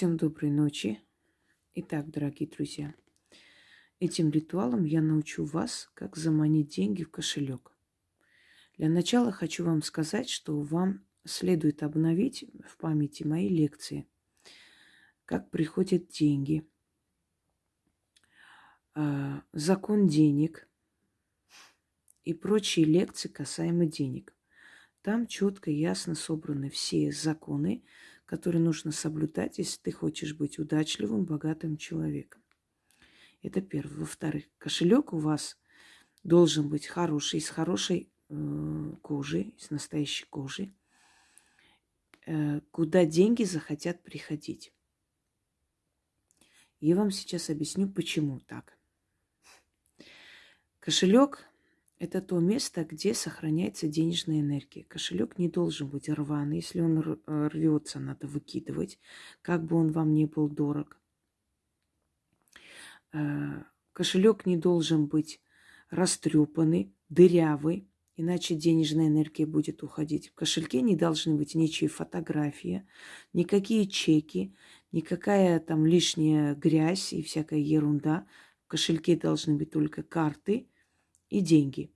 Всем доброй ночи. Итак, дорогие друзья, этим ритуалом я научу вас, как заманить деньги в кошелек. Для начала хочу вам сказать, что вам следует обновить в памяти мои лекции. Как приходят деньги, а, закон денег и прочие лекции касаемо денег. Там четко ясно собраны все законы, которые нужно соблюдать, если ты хочешь быть удачливым, богатым человеком. Это первое. Во-вторых, кошелек у вас должен быть хороший, из хорошей э, кожи, из настоящей кожи, э, куда деньги захотят приходить. Я вам сейчас объясню, почему так. Кошелек это то место, где сохраняется денежная энергия. Кошелек не должен быть рваный. Если он э, рвется, надо выкидывать, как бы он вам не был дорог. Э, кошелек не должен быть растрепанный, дырявый, иначе денежная энергия будет уходить. В кошельке не должны быть ничьи фотографии, никакие чеки, никакая там лишняя грязь и всякая ерунда. В кошельке должны быть только карты – и деньги.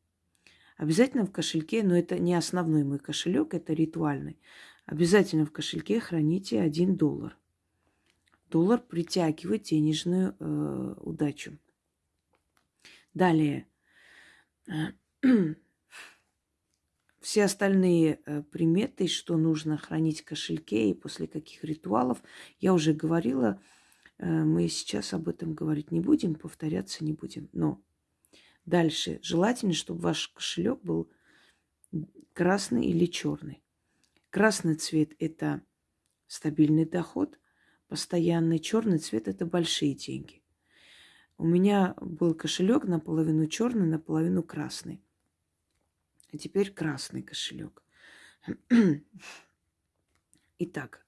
Обязательно в кошельке, но это не основной мой кошелек, это ритуальный. Обязательно в кошельке храните один доллар. Доллар притягивает денежную э, удачу. Далее. Все остальные э, приметы, что нужно хранить в кошельке и после каких ритуалов, я уже говорила. Э, мы сейчас об этом говорить не будем, повторяться не будем. Но Дальше. Желательно, чтобы ваш кошелек был красный или черный. Красный цвет – это стабильный доход, постоянный черный цвет – это большие деньги. У меня был кошелек наполовину черный, наполовину красный. А теперь красный кошелек. Итак,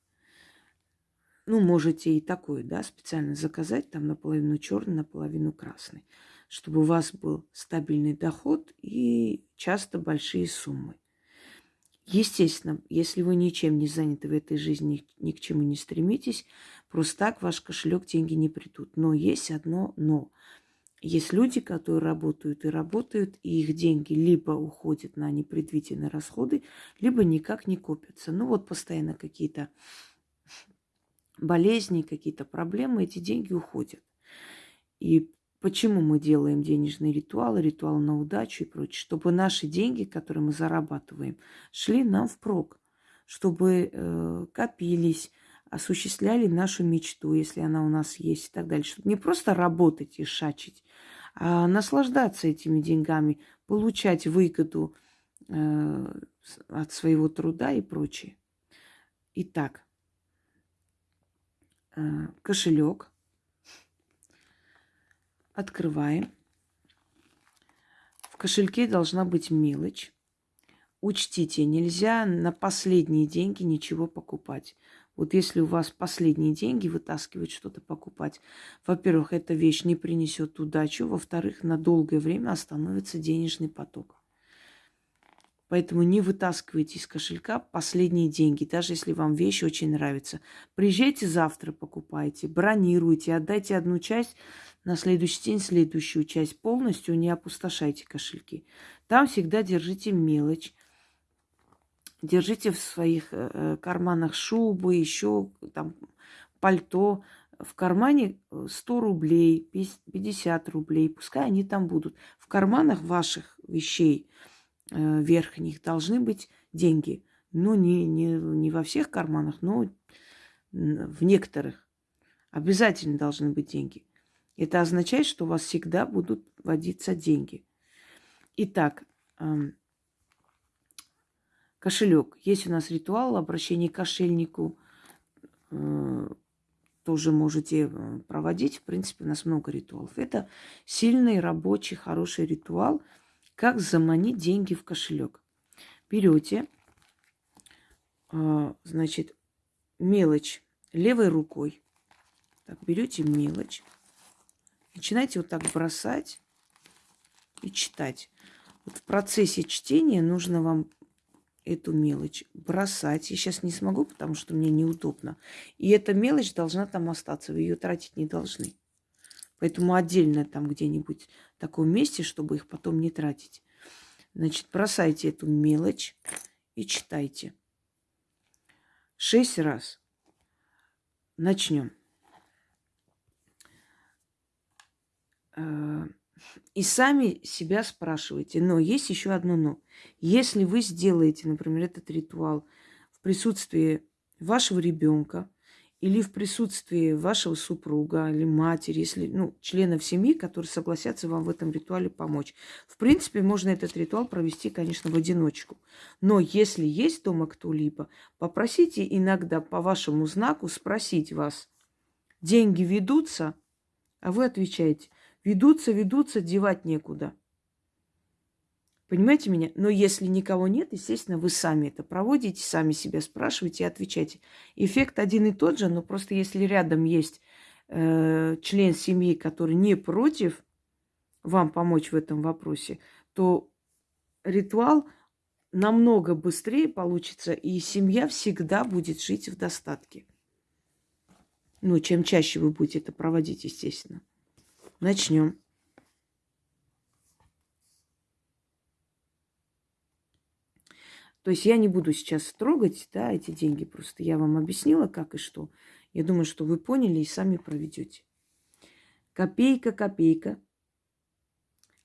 ну, можете и такой, да, специально заказать, там наполовину черный, наполовину красный чтобы у вас был стабильный доход и часто большие суммы. Естественно, если вы ничем не заняты в этой жизни, ни к чему не стремитесь, просто так ваш кошелек деньги не придут. Но есть одно но. Есть люди, которые работают и работают, и их деньги либо уходят на непредвиденные расходы, либо никак не копятся. Ну вот постоянно какие-то болезни, какие-то проблемы, эти деньги уходят. И Почему мы делаем денежные ритуалы, ритуал на удачу и прочее? Чтобы наши деньги, которые мы зарабатываем, шли нам впрок, чтобы э, копились, осуществляли нашу мечту, если она у нас есть и так далее. Чтобы не просто работать и шачить, а наслаждаться этими деньгами, получать выгоду э, от своего труда и прочее. Итак, э, кошелек – Открываем. В кошельке должна быть мелочь. Учтите, нельзя на последние деньги ничего покупать. Вот если у вас последние деньги, вытаскивать что-то покупать, во-первых, эта вещь не принесет удачу, во-вторых, на долгое время остановится денежный поток. Поэтому не вытаскивайте из кошелька последние деньги, даже если вам вещи очень нравятся. Приезжайте завтра, покупайте, бронируйте, отдайте одну часть, на следующий день следующую часть. Полностью не опустошайте кошельки. Там всегда держите мелочь. Держите в своих э, э карманах шубы, еще там пальто. В кармане 100 рублей, 50 рублей. Пускай они там будут. В карманах ваших вещей – Э, верхних должны быть деньги. Ну, не, не, не во всех карманах, но в некоторых. Обязательно должны быть деньги. Это означает, что у вас всегда будут водиться деньги. Итак, кошелек. Есть у нас ритуал обращения к кошельнику. Э, тоже можете э, проводить. В принципе, у нас много ритуалов. Это сильный, рабочий, хороший ритуал – как заманить деньги в кошелек? Берете, а, значит, мелочь левой рукой. Так, берете мелочь. Начинаете вот так бросать и читать. Вот в процессе чтения нужно вам эту мелочь бросать. Я сейчас не смогу, потому что мне неудобно. И эта мелочь должна там остаться. Вы ее тратить не должны. Поэтому отдельно там где-нибудь в таком месте, чтобы их потом не тратить. Значит, бросайте эту мелочь и читайте. Шесть раз. Начнем. И сами себя спрашивайте. Но есть еще одно но. Если вы сделаете, например, этот ритуал в присутствии вашего ребенка или в присутствии вашего супруга или матери, если, ну, членов семьи, которые согласятся вам в этом ритуале помочь. В принципе, можно этот ритуал провести, конечно, в одиночку. Но если есть дома кто-либо, попросите иногда по вашему знаку спросить вас, деньги ведутся, а вы отвечаете, Ведутся, ведутся, девать некуда. Понимаете меня? Но если никого нет, естественно, вы сами это проводите, сами себя спрашиваете и отвечаете. Эффект один и тот же, но просто если рядом есть э, член семьи, который не против вам помочь в этом вопросе, то ритуал намного быстрее получится, и семья всегда будет жить в достатке. Ну, чем чаще вы будете это проводить, естественно. Начнем. То есть я не буду сейчас трогать, да, эти деньги. Просто я вам объяснила, как и что. Я думаю, что вы поняли и сами проведете. Копейка, копейка.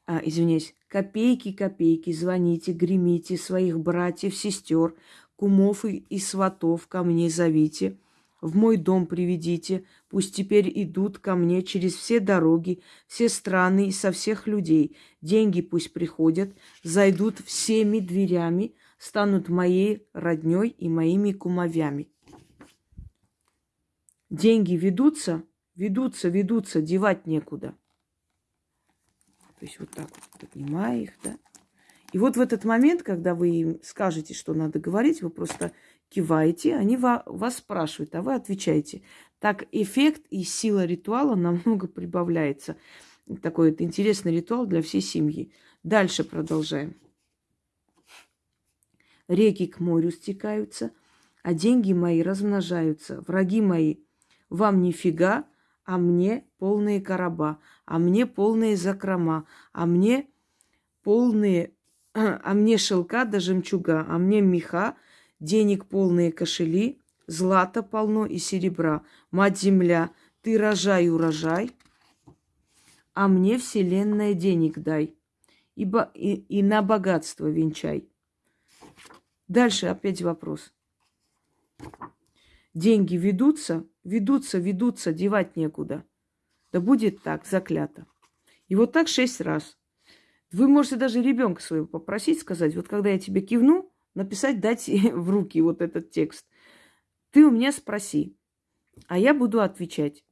А, извиняюсь. Копейки, копейки. Звоните, гремите своих братьев, сестер, кумов и, и сватов ко мне зовите – в мой дом приведите, пусть теперь идут ко мне через все дороги, все страны и со всех людей. Деньги пусть приходят, зайдут всеми дверями, станут моей родней и моими кумовями. Деньги ведутся, ведутся, ведутся, девать некуда. То есть вот так вот поднимая их, да. И вот в этот момент, когда вы им скажете, что надо говорить, вы просто киваете, они вас спрашивают, а вы отвечаете. Так эффект и сила ритуала намного прибавляется. Такой вот интересный ритуал для всей семьи. Дальше продолжаем. Реки к морю стекаются, а деньги мои размножаются. Враги мои, вам нифига, а мне полные короба, а мне полные закрома, а мне полные, а мне шелка до жемчуга, а мне меха – денег полные кошели, злата полно и серебра. Мать-земля, ты рожай урожай, а мне вселенная денег дай, ибо и, и на богатство венчай. Дальше опять вопрос. Деньги ведутся, ведутся, ведутся, девать некуда. Да будет так, заклято. И вот так шесть раз. Вы можете даже ребенка своего попросить, сказать, вот когда я тебе кивну, написать, дать в руки вот этот текст. Ты у меня спроси, а я буду отвечать.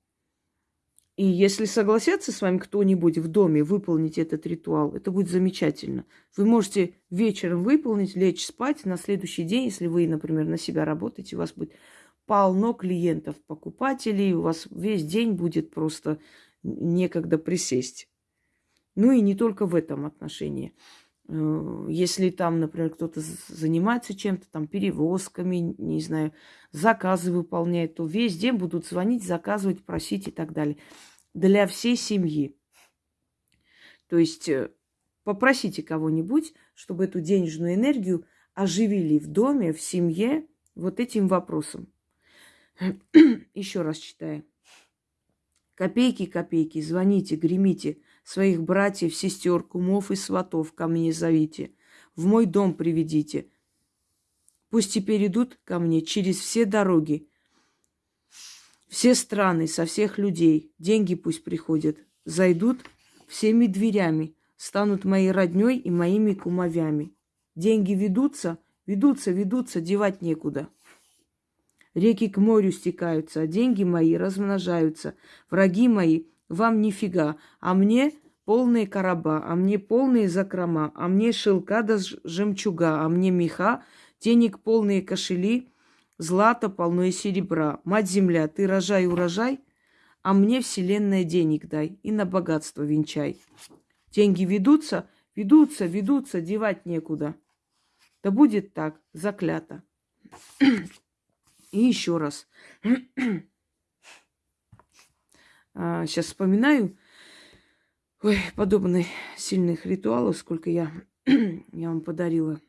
И если согласятся с вами кто-нибудь в доме выполнить этот ритуал, это будет замечательно. Вы можете вечером выполнить, лечь спать. На следующий день, если вы, например, на себя работаете, у вас будет полно клиентов, покупателей, у вас весь день будет просто некогда присесть. Ну и не только в этом отношении. Э, если там, например, кто-то занимается чем-то, там, перевозками, не знаю, заказы выполняет, то весь день будут звонить, заказывать, просить и так далее. Для всей семьи. То есть э, попросите кого-нибудь, чтобы эту денежную энергию оживили в доме, в семье вот этим вопросом. Еще раз читаю. Копейки, копейки, звоните, гремите – Своих братьев, сестер, кумов и сватов ко мне зовите. В мой дом приведите. Пусть теперь идут ко мне через все дороги, все страны, со всех людей. Деньги пусть приходят. Зайдут всеми дверями, станут моей родней и моими кумовями. Деньги ведутся, ведутся, ведутся, девать некуда. Реки к морю стекаются, а деньги мои размножаются. Враги мои вам нифига, а мне полные короба, а мне полные закрома, а мне шелка да жемчуга, а мне меха, денег полные кошели, злата полно и серебра. Мать-земля, ты рожай урожай, а мне вселенная денег дай и на богатство венчай. Деньги ведутся, ведутся, ведутся, девать некуда. Да будет так, заклято. И еще раз. Сейчас а, вспоминаю ой, подобных сильных ритуалов, сколько я, я вам подарила.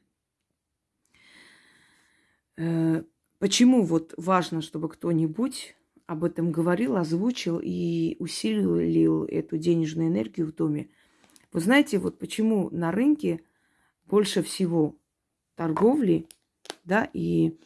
Э, почему вот важно, чтобы кто-нибудь об этом говорил, озвучил и усилил эту денежную энергию в доме? Вы знаете, вот почему на рынке больше всего торговли, да, и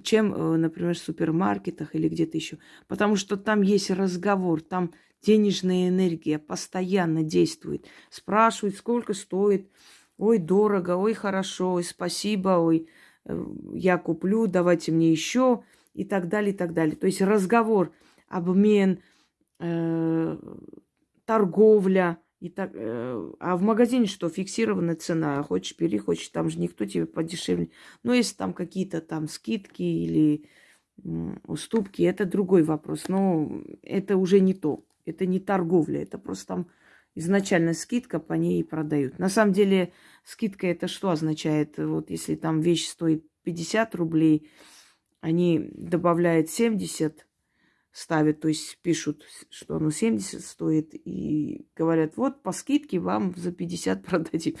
чем, э, например, в супермаркетах или где-то еще. Потому что там есть разговор, там денежная энергия постоянно действует. Спрашивают, сколько стоит. Ой, дорого, ой, хорошо, ой, спасибо, ой, э, я куплю, давайте мне еще и так далее, и так далее. То есть разговор, обмен, э, торговля – и так, э, а в магазине что, фиксированная цена. Хочешь бери, хочешь, там же никто тебе подешевле. Но если там какие-то там скидки или уступки, это другой вопрос. Но это уже не то. Это не торговля, это просто там изначально скидка, по ней и продают. На самом деле скидка это что означает? Вот если там вещь стоит 50 рублей, они добавляют 70, ставят, то есть пишут, что оно 70 стоит, и говорят, вот по скидке вам за 50 продадим.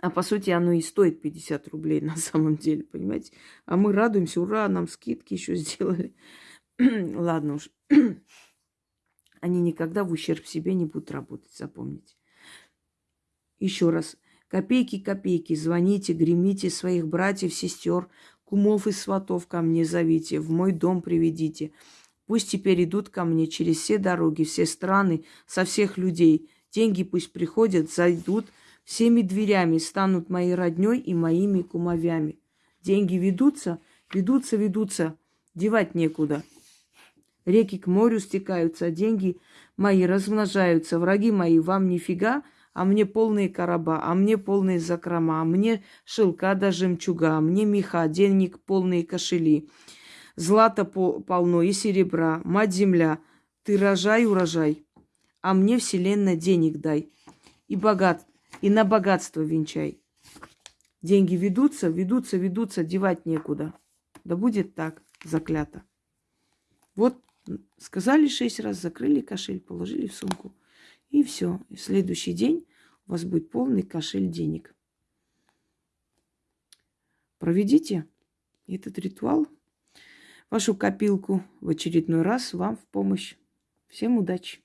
А по сути оно и стоит 50 рублей на самом деле, понимаете? А мы радуемся, ура, нам скидки еще сделали. Ладно уж. Они никогда в ущерб себе не будут работать, запомните. Еще раз. Копейки, копейки, звоните, гремите своих братьев, сестер, кумов и сватов ко мне зовите, в мой дом приведите. Пусть теперь идут ко мне через все дороги, все страны, со всех людей. Деньги пусть приходят, зайдут всеми дверями, станут моей родней и моими кумовями. Деньги ведутся, ведутся, ведутся, девать некуда. Реки к морю стекаются, деньги мои размножаются. Враги мои, вам нифига, а мне полные короба, а мне полные закрома, а мне шелка до жемчуга, а мне меха, денег полные кошели. Злата полно и серебра. Мать-земля, ты рожай урожай, а мне вселенная денег дай. И богат, и на богатство венчай. Деньги ведутся, ведутся, ведутся, девать некуда. Да будет так, заклято. Вот сказали шесть раз, закрыли кошель, положили в сумку. И все. И в следующий день у вас будет полный кошель денег. Проведите этот ритуал вашу копилку в очередной раз вам в помощь. Всем удачи!